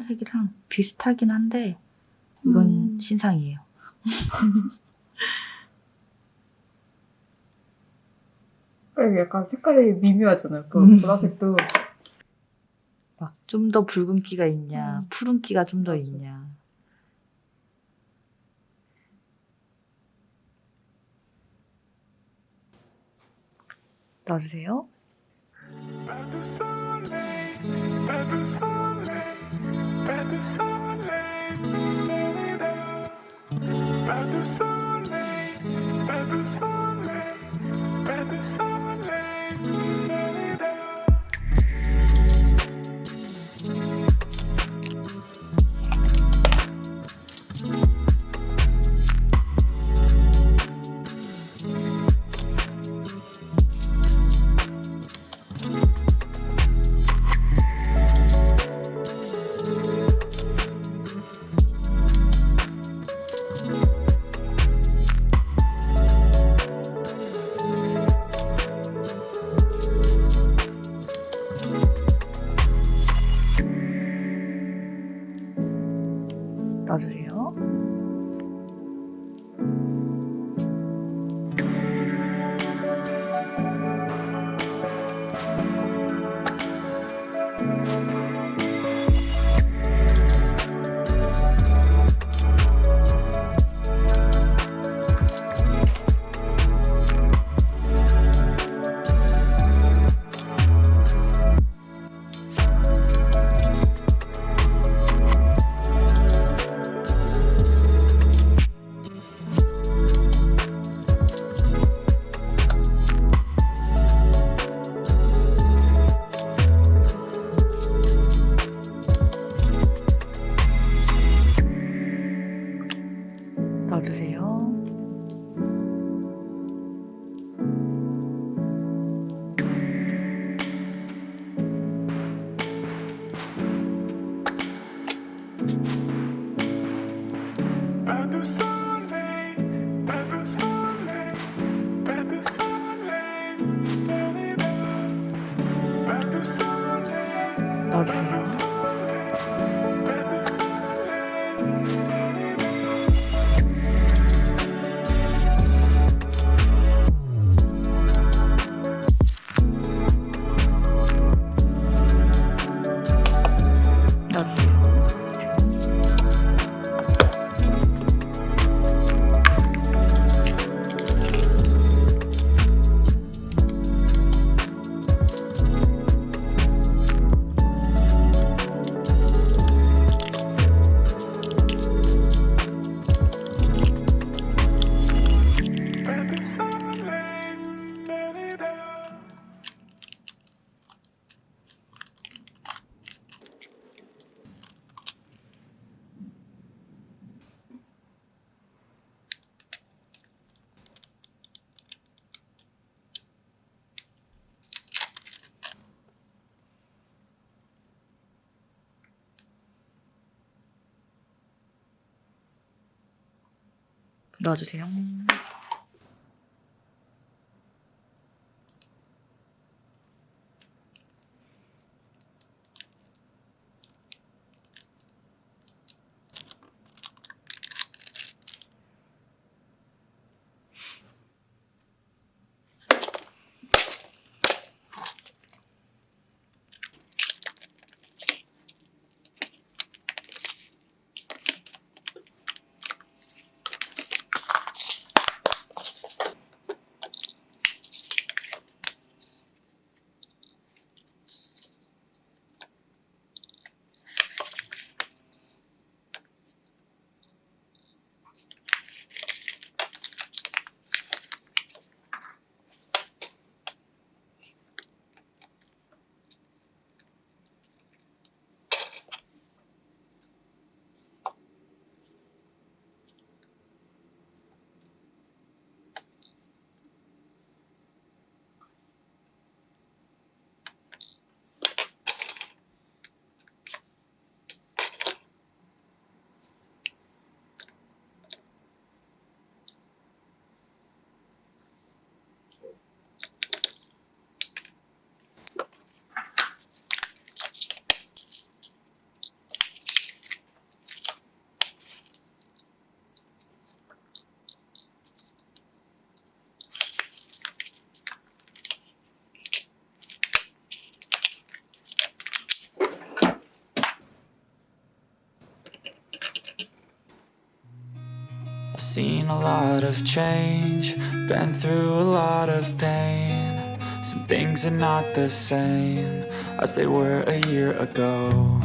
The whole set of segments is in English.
했던 색이랑 비슷하긴 한데 이건 음. 신상이에요. 약간 색깔이 미묘하잖아요. 그 음. 보라색도 막 좀 더 붉은기가 있냐, 음. 푸른기가 좀 더. 있냐. 넣어주세요. Pas de soleil, 넣어주세요. A lot of change, been through a lot of pain. Some things are not the same as they were a year ago.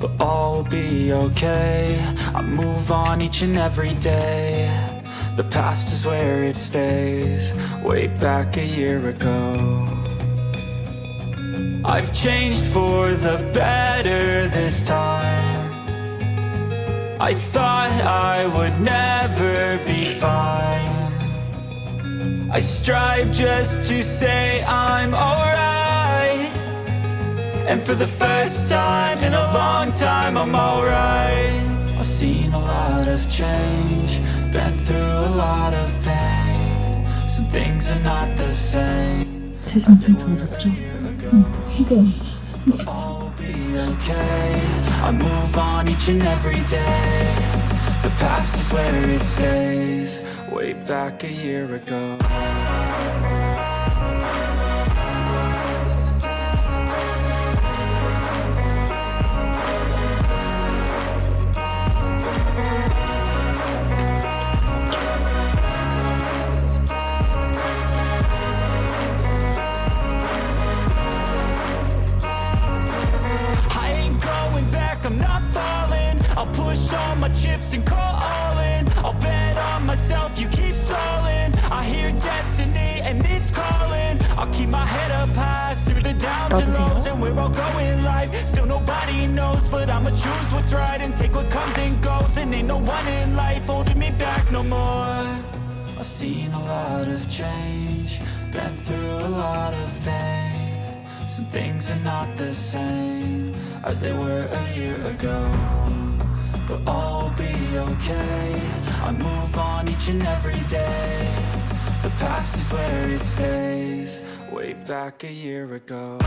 But all will be okay. I move on each and every day. The past is where it stays, way back a year ago. I've changed for the better this time. I thought I would never be fine. I strive just to say I'm alright. And for the first time in a long time, I'm alright. I've seen a lot of change, been through a lot of pain. Some things are not the same. 세상 좀 좋아졌죠? Will be okay. I move on each and every day. The past is where it stays. Way back a year ago. Choose what's right and take what comes and goes And ain't no one in life holding me back no more I've seen a lot of change, been through a lot of pain. Some things are not the same as they were a year ago. But all will be okay. I move on each and every day. The past is where it stays, way back a year ago.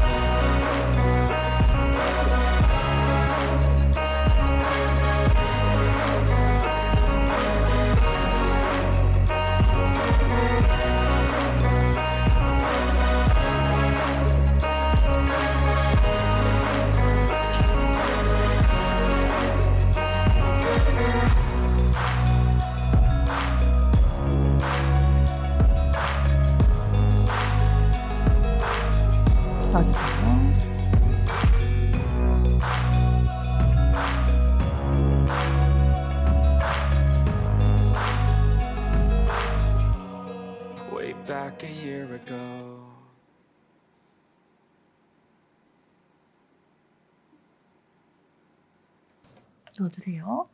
넣어주세요.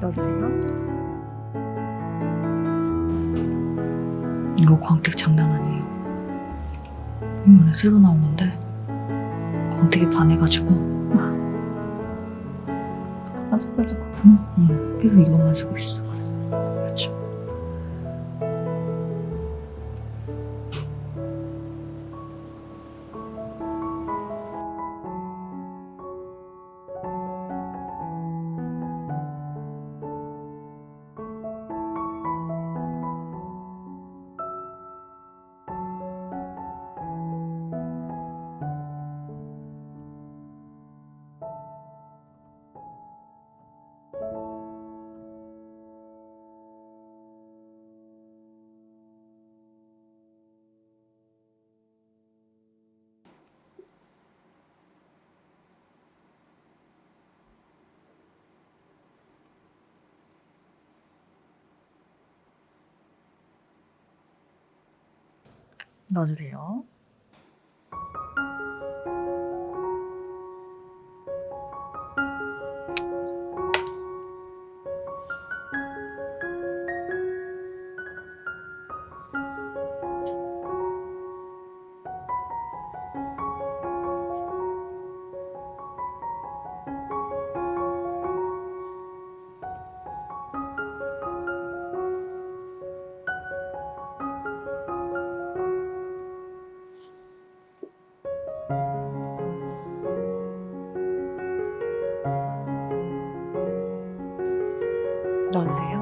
넣어주세요. 이거 광택 장난 아니에요. 이번에 새로 나온 건데 광택에 반해가지고 반짝반짝 응, 응, 계속 이것만 쓰고 있어. 넣어주세요. 넣어주세요.